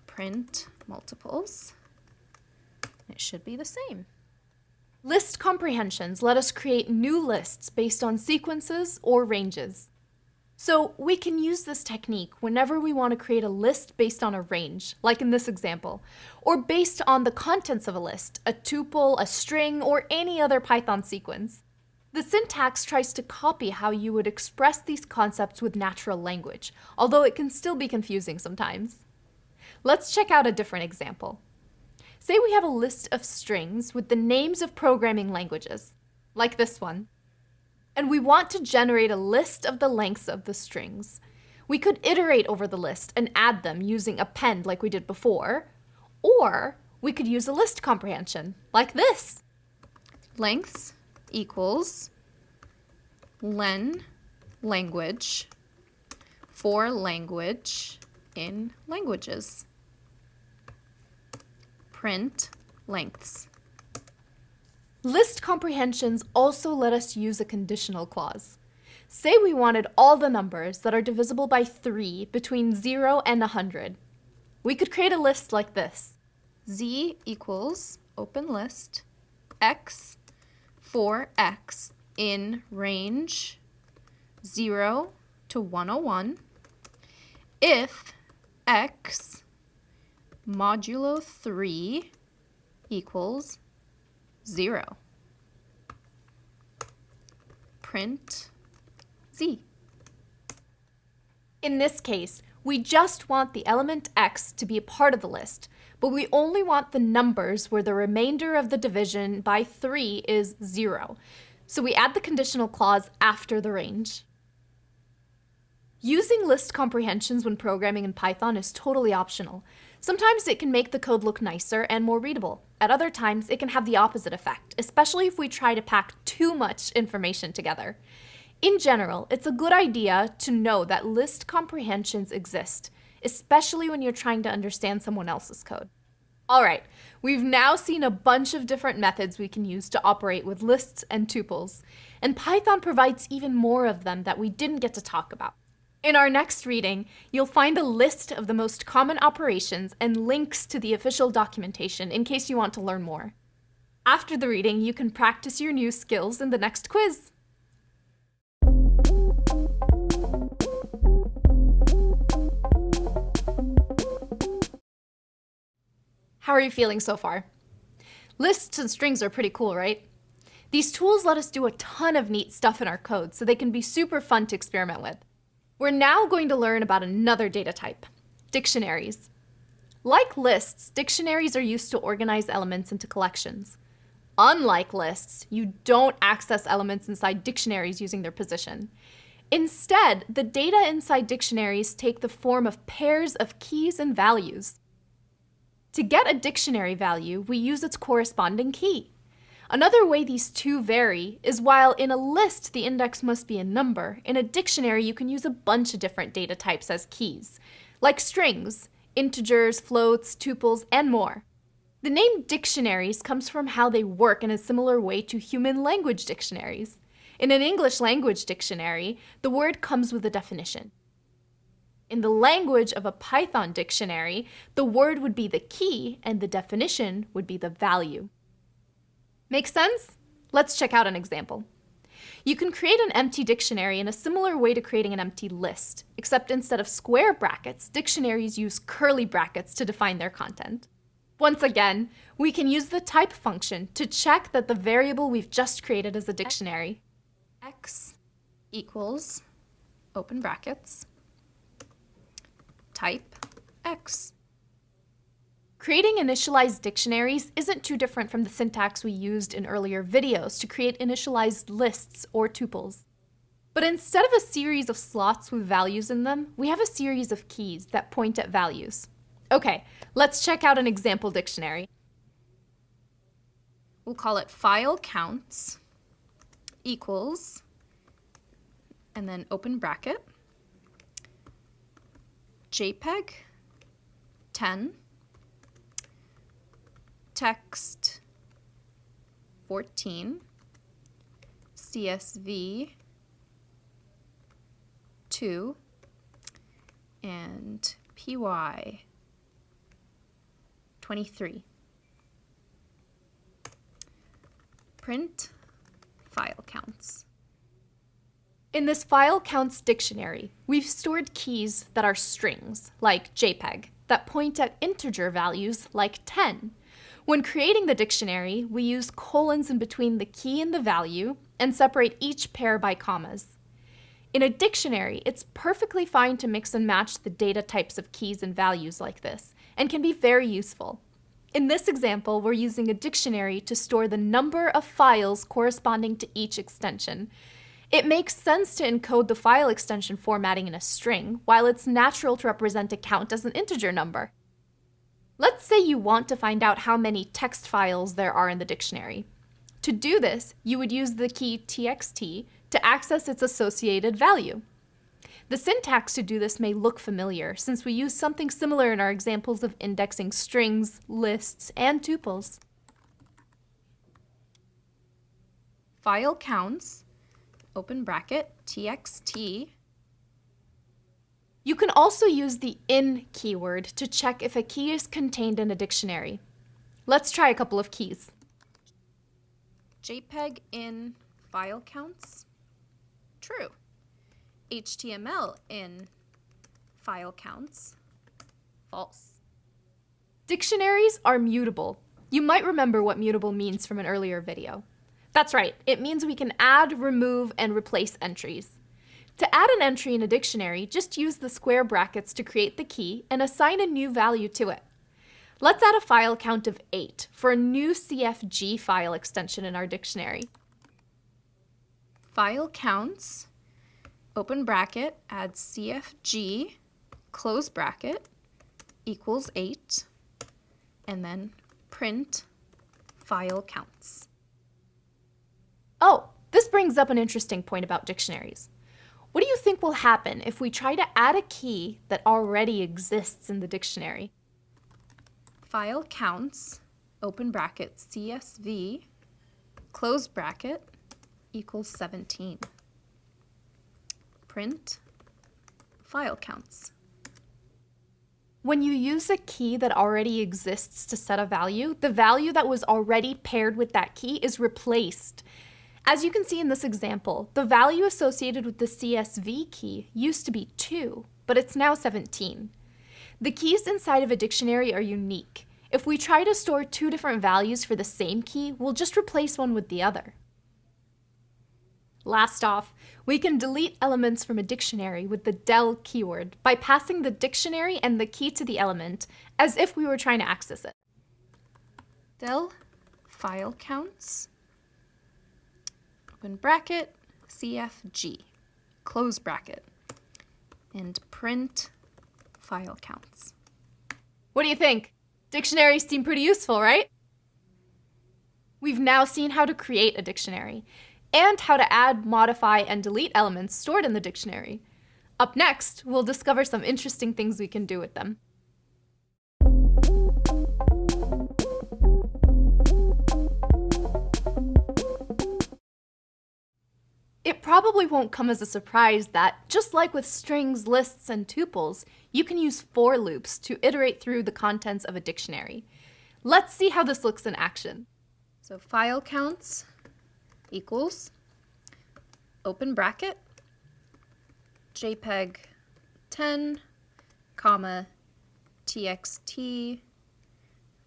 Print multiples. It should be the same. List comprehensions let us create new lists based on sequences or ranges. So we can use this technique whenever we want to create a list based on a range, like in this example, or based on the contents of a list, a tuple, a string, or any other Python sequence. The syntax tries to copy how you would express these concepts with natural language, although it can still be confusing sometimes. Let's check out a different example. Say we have a list of strings with the names of programming languages, like this one and we want to generate a list of the lengths of the strings. We could iterate over the list and add them using append like we did before, or we could use a list comprehension like this. Lengths equals len language for language in languages. Print lengths. List comprehensions also let us use a conditional clause. Say we wanted all the numbers that are divisible by 3 between 0 and 100. We could create a list like this. z equals, open list, x for x in range 0 to 101 if x modulo 3 equals 0. Print z. In this case, we just want the element x to be a part of the list, but we only want the numbers where the remainder of the division by 3 is 0. So we add the conditional clause after the range. Using list comprehensions when programming in Python is totally optional. Sometimes it can make the code look nicer and more readable. At other times, it can have the opposite effect, especially if we try to pack too much information together. In general, it's a good idea to know that list comprehensions exist, especially when you're trying to understand someone else's code. All right, we've now seen a bunch of different methods we can use to operate with lists and tuples, and Python provides even more of them that we didn't get to talk about. In our next reading, you'll find a list of the most common operations and links to the official documentation in case you want to learn more. After the reading, you can practice your new skills in the next quiz. How are you feeling so far? Lists and strings are pretty cool, right? These tools let us do a ton of neat stuff in our code, so they can be super fun to experiment with. We're now going to learn about another data type, dictionaries. Like lists, dictionaries are used to organize elements into collections. Unlike lists, you don't access elements inside dictionaries using their position. Instead, the data inside dictionaries take the form of pairs of keys and values. To get a dictionary value, we use its corresponding key. Another way these two vary is while in a list the index must be a number, in a dictionary you can use a bunch of different data types as keys, like strings, integers, floats, tuples, and more. The name dictionaries comes from how they work in a similar way to human language dictionaries. In an English language dictionary, the word comes with a definition. In the language of a Python dictionary, the word would be the key and the definition would be the value. Make sense? Let's check out an example. You can create an empty dictionary in a similar way to creating an empty list, except instead of square brackets, dictionaries use curly brackets to define their content. Once again, we can use the type function to check that the variable we've just created is a dictionary. x equals, open brackets, type x. Creating initialized dictionaries isn't too different from the syntax we used in earlier videos to create initialized lists or tuples. But instead of a series of slots with values in them, we have a series of keys that point at values. Okay, let's check out an example dictionary. We'll call it file counts equals, and then open bracket, JPEG 10 text 14, CSV 2, and PY 23. Print file counts. In this file counts dictionary, we've stored keys that are strings, like JPEG, that point at integer values like 10. When creating the dictionary, we use colons in between the key and the value and separate each pair by commas. In a dictionary, it's perfectly fine to mix and match the data types of keys and values like this, and can be very useful. In this example, we're using a dictionary to store the number of files corresponding to each extension. It makes sense to encode the file extension formatting in a string, while it's natural to represent a count as an integer number. Let's say you want to find out how many text files there are in the dictionary. To do this, you would use the key txt to access its associated value. The syntax to do this may look familiar, since we use something similar in our examples of indexing strings, lists, and tuples. File counts, open bracket, txt, you can also use the in keyword to check if a key is contained in a dictionary. Let's try a couple of keys. JPEG in file counts, true. HTML in file counts, false. Dictionaries are mutable. You might remember what mutable means from an earlier video. That's right, it means we can add, remove, and replace entries. To add an entry in a dictionary, just use the square brackets to create the key and assign a new value to it. Let's add a file count of 8 for a new CFG file extension in our dictionary. File counts, open bracket, add CFG, close bracket, equals 8, and then print file counts. Oh, this brings up an interesting point about dictionaries. What do you think will happen if we try to add a key that already exists in the dictionary? file counts, open bracket, CSV, close bracket, equals 17. Print file counts. When you use a key that already exists to set a value, the value that was already paired with that key is replaced. As you can see in this example, the value associated with the CSV key used to be 2, but it's now 17. The keys inside of a dictionary are unique. If we try to store two different values for the same key, we'll just replace one with the other. Last off, we can delete elements from a dictionary with the del keyword by passing the dictionary and the key to the element as if we were trying to access it. Del file counts, open bracket, CFG, close bracket, and print file counts. What do you think? Dictionaries seem pretty useful, right? We've now seen how to create a dictionary and how to add, modify, and delete elements stored in the dictionary. Up next, we'll discover some interesting things we can do with them. It probably won't come as a surprise that, just like with strings, lists, and tuples, you can use for loops to iterate through the contents of a dictionary. Let's see how this looks in action. So file counts equals open bracket JPEG 10, comma TXT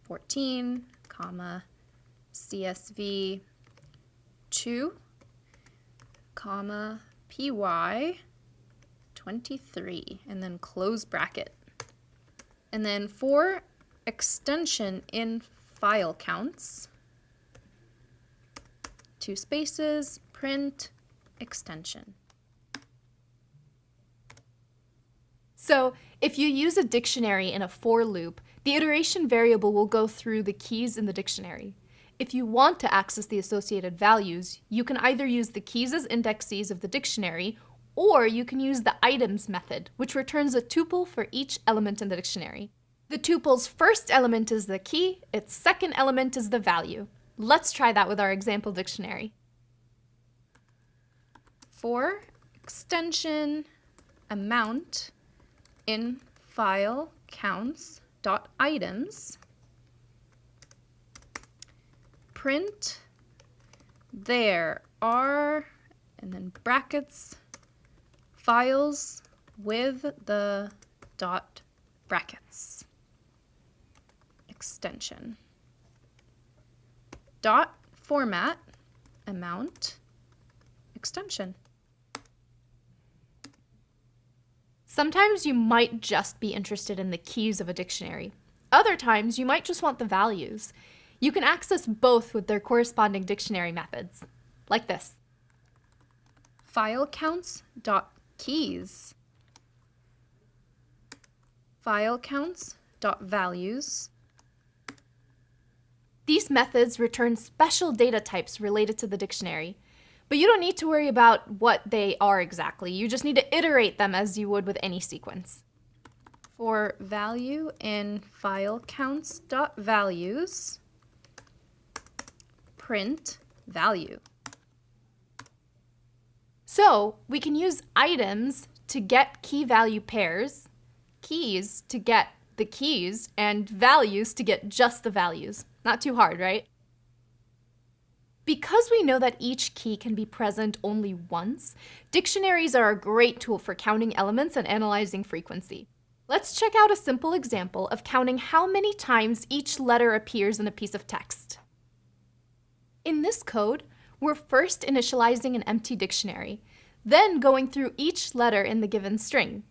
14, comma CSV 2, comma PY 23, and then close bracket. And then for extension in file counts, two spaces, print, extension. So if you use a dictionary in a for loop, the iteration variable will go through the keys in the dictionary. If you want to access the associated values, you can either use the keys as indexes of the dictionary, or you can use the items method, which returns a tuple for each element in the dictionary. The tuple's first element is the key, its second element is the value. Let's try that with our example dictionary. For extension amount in file counts dot items print there are and then brackets files with the dot brackets extension dot format amount extension. Sometimes you might just be interested in the keys of a dictionary. Other times you might just want the values. You can access both with their corresponding dictionary methods, like this. File counts dot keys file counts dot values these methods return special data types related to the dictionary. But you don't need to worry about what they are exactly. You just need to iterate them as you would with any sequence. For value in file counts dot values, print value. So we can use items to get key value pairs, keys to get the keys, and values to get just the values. Not too hard, right? Because we know that each key can be present only once, dictionaries are a great tool for counting elements and analyzing frequency. Let's check out a simple example of counting how many times each letter appears in a piece of text. In this code, we're first initializing an empty dictionary, then going through each letter in the given string.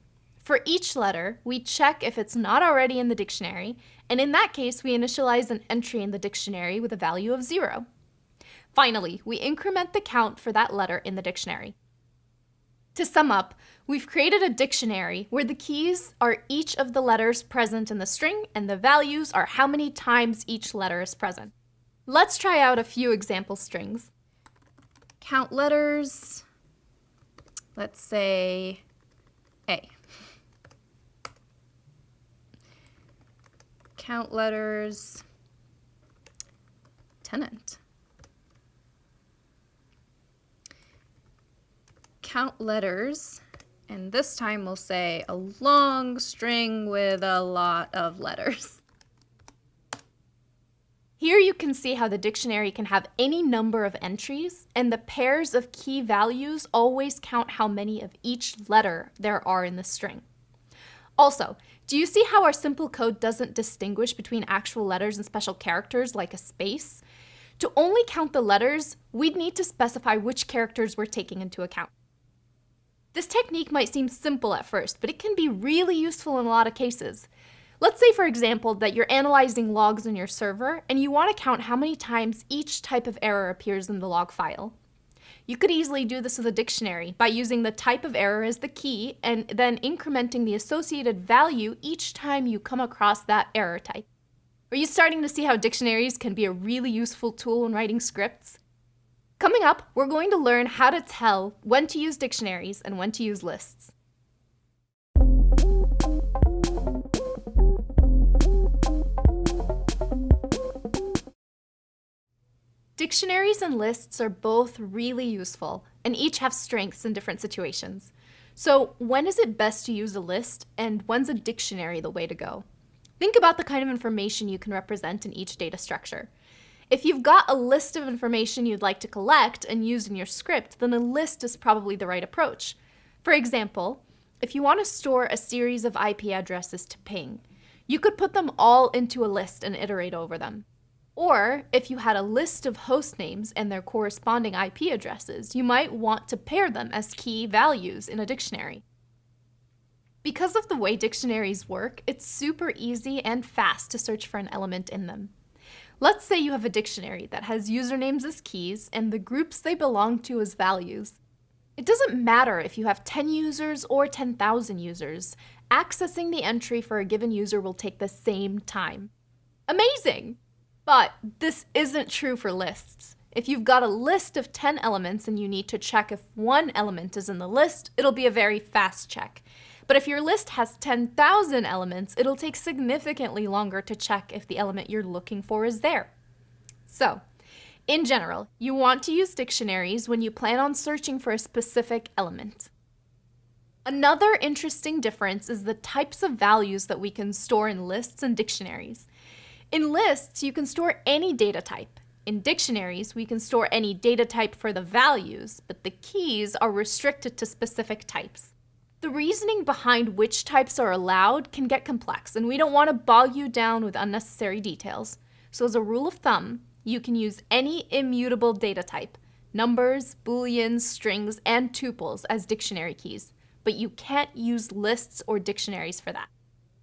For each letter, we check if it's not already in the dictionary, and in that case, we initialize an entry in the dictionary with a value of zero. Finally, we increment the count for that letter in the dictionary. To sum up, we've created a dictionary where the keys are each of the letters present in the string and the values are how many times each letter is present. Let's try out a few example strings. Count letters, let's say A. count letters, tenant. Count letters, and this time we'll say a long string with a lot of letters. Here you can see how the dictionary can have any number of entries, and the pairs of key values always count how many of each letter there are in the string. Also, do you see how our simple code doesn't distinguish between actual letters and special characters like a space? To only count the letters, we'd need to specify which characters we're taking into account. This technique might seem simple at first, but it can be really useful in a lot of cases. Let's say, for example, that you're analyzing logs in your server and you want to count how many times each type of error appears in the log file. You could easily do this with a dictionary by using the type of error as the key and then incrementing the associated value each time you come across that error type. Are you starting to see how dictionaries can be a really useful tool when writing scripts? Coming up, we're going to learn how to tell when to use dictionaries and when to use lists. Dictionaries and lists are both really useful and each have strengths in different situations. So when is it best to use a list and when's a dictionary the way to go? Think about the kind of information you can represent in each data structure. If you've got a list of information you'd like to collect and use in your script, then a list is probably the right approach. For example, if you want to store a series of IP addresses to ping, you could put them all into a list and iterate over them. Or if you had a list of host names and their corresponding IP addresses, you might want to pair them as key values in a dictionary. Because of the way dictionaries work, it's super easy and fast to search for an element in them. Let's say you have a dictionary that has usernames as keys and the groups they belong to as values. It doesn't matter if you have 10 users or 10,000 users. Accessing the entry for a given user will take the same time. Amazing! But this isn't true for lists. If you've got a list of 10 elements and you need to check if one element is in the list, it'll be a very fast check. But if your list has 10,000 elements, it'll take significantly longer to check if the element you're looking for is there. So, in general, you want to use dictionaries when you plan on searching for a specific element. Another interesting difference is the types of values that we can store in lists and dictionaries. In lists, you can store any data type. In dictionaries, we can store any data type for the values, but the keys are restricted to specific types. The reasoning behind which types are allowed can get complex, and we don't want to bog you down with unnecessary details. So as a rule of thumb, you can use any immutable data type, numbers, booleans, strings, and tuples as dictionary keys, but you can't use lists or dictionaries for that.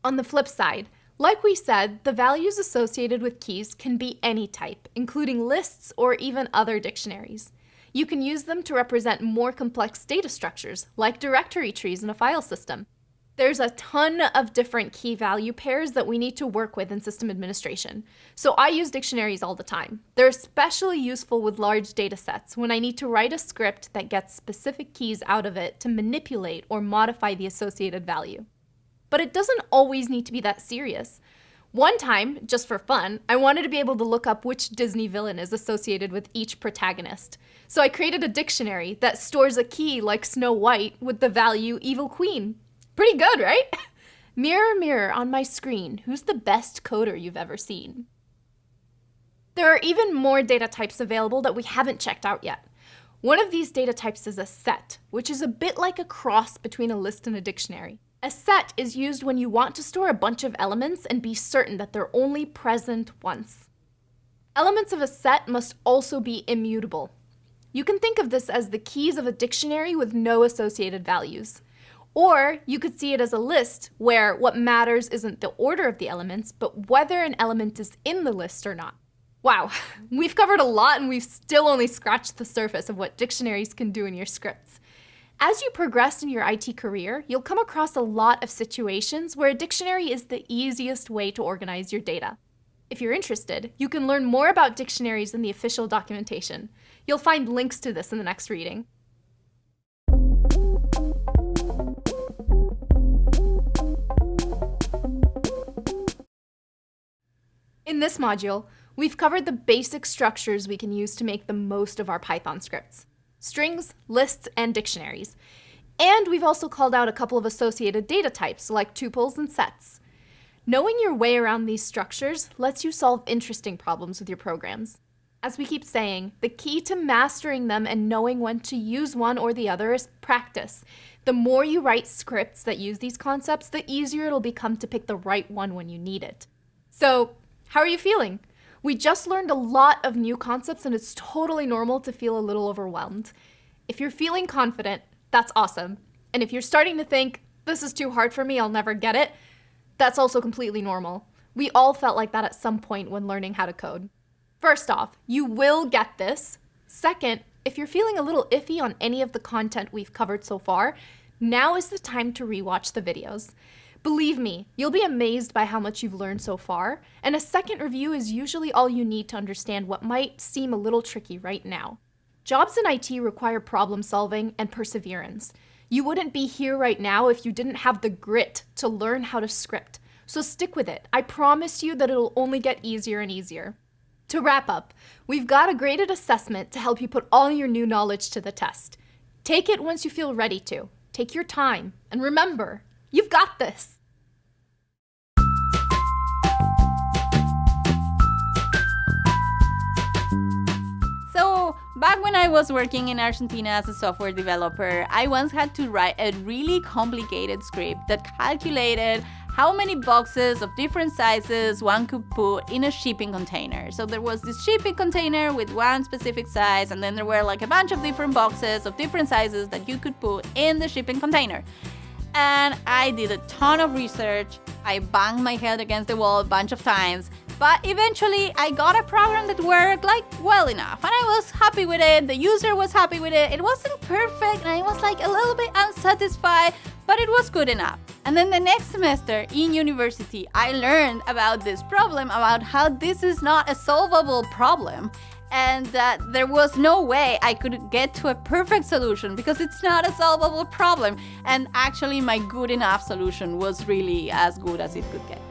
On the flip side, like we said, the values associated with keys can be any type, including lists or even other dictionaries. You can use them to represent more complex data structures, like directory trees in a file system. There's a ton of different key value pairs that we need to work with in system administration, so I use dictionaries all the time. They're especially useful with large data sets when I need to write a script that gets specific keys out of it to manipulate or modify the associated value. But it doesn't always need to be that serious. One time, just for fun, I wanted to be able to look up which Disney villain is associated with each protagonist. So I created a dictionary that stores a key like Snow White with the value Evil Queen. Pretty good, right? mirror, mirror on my screen, who's the best coder you've ever seen? There are even more data types available that we haven't checked out yet. One of these data types is a set, which is a bit like a cross between a list and a dictionary. A set is used when you want to store a bunch of elements and be certain that they're only present once. Elements of a set must also be immutable. You can think of this as the keys of a dictionary with no associated values. Or you could see it as a list where what matters isn't the order of the elements, but whether an element is in the list or not. Wow, we've covered a lot and we've still only scratched the surface of what dictionaries can do in your scripts. As you progress in your IT career, you'll come across a lot of situations where a dictionary is the easiest way to organize your data. If you're interested, you can learn more about dictionaries in the official documentation. You'll find links to this in the next reading. In this module, we've covered the basic structures we can use to make the most of our Python scripts. Strings, lists, and dictionaries. And we've also called out a couple of associated data types, like tuples and sets. Knowing your way around these structures lets you solve interesting problems with your programs. As we keep saying, the key to mastering them and knowing when to use one or the other is practice. The more you write scripts that use these concepts, the easier it'll become to pick the right one when you need it. So, how are you feeling? We just learned a lot of new concepts and it's totally normal to feel a little overwhelmed. If you're feeling confident, that's awesome. And if you're starting to think, this is too hard for me, I'll never get it, that's also completely normal. We all felt like that at some point when learning how to code. First off, you will get this. Second, if you're feeling a little iffy on any of the content we've covered so far, now is the time to rewatch the videos. Believe me, you'll be amazed by how much you've learned so far, and a second review is usually all you need to understand what might seem a little tricky right now. Jobs in IT require problem solving and perseverance. You wouldn't be here right now if you didn't have the grit to learn how to script. So stick with it. I promise you that it'll only get easier and easier. To wrap up, we've got a graded assessment to help you put all your new knowledge to the test. Take it once you feel ready to. Take your time. And remember, you've got this. So, back when I was working in Argentina as a software developer, I once had to write a really complicated script that calculated how many boxes of different sizes one could put in a shipping container. So there was this shipping container with one specific size, and then there were like a bunch of different boxes of different sizes that you could put in the shipping container. And I did a ton of research. I banged my head against the wall a bunch of times but eventually I got a program that worked like well enough and I was happy with it, the user was happy with it, it wasn't perfect and I was like a little bit unsatisfied, but it was good enough. And then the next semester in university, I learned about this problem, about how this is not a solvable problem and that there was no way I could get to a perfect solution because it's not a solvable problem. And actually, my good enough solution was really as good as it could get.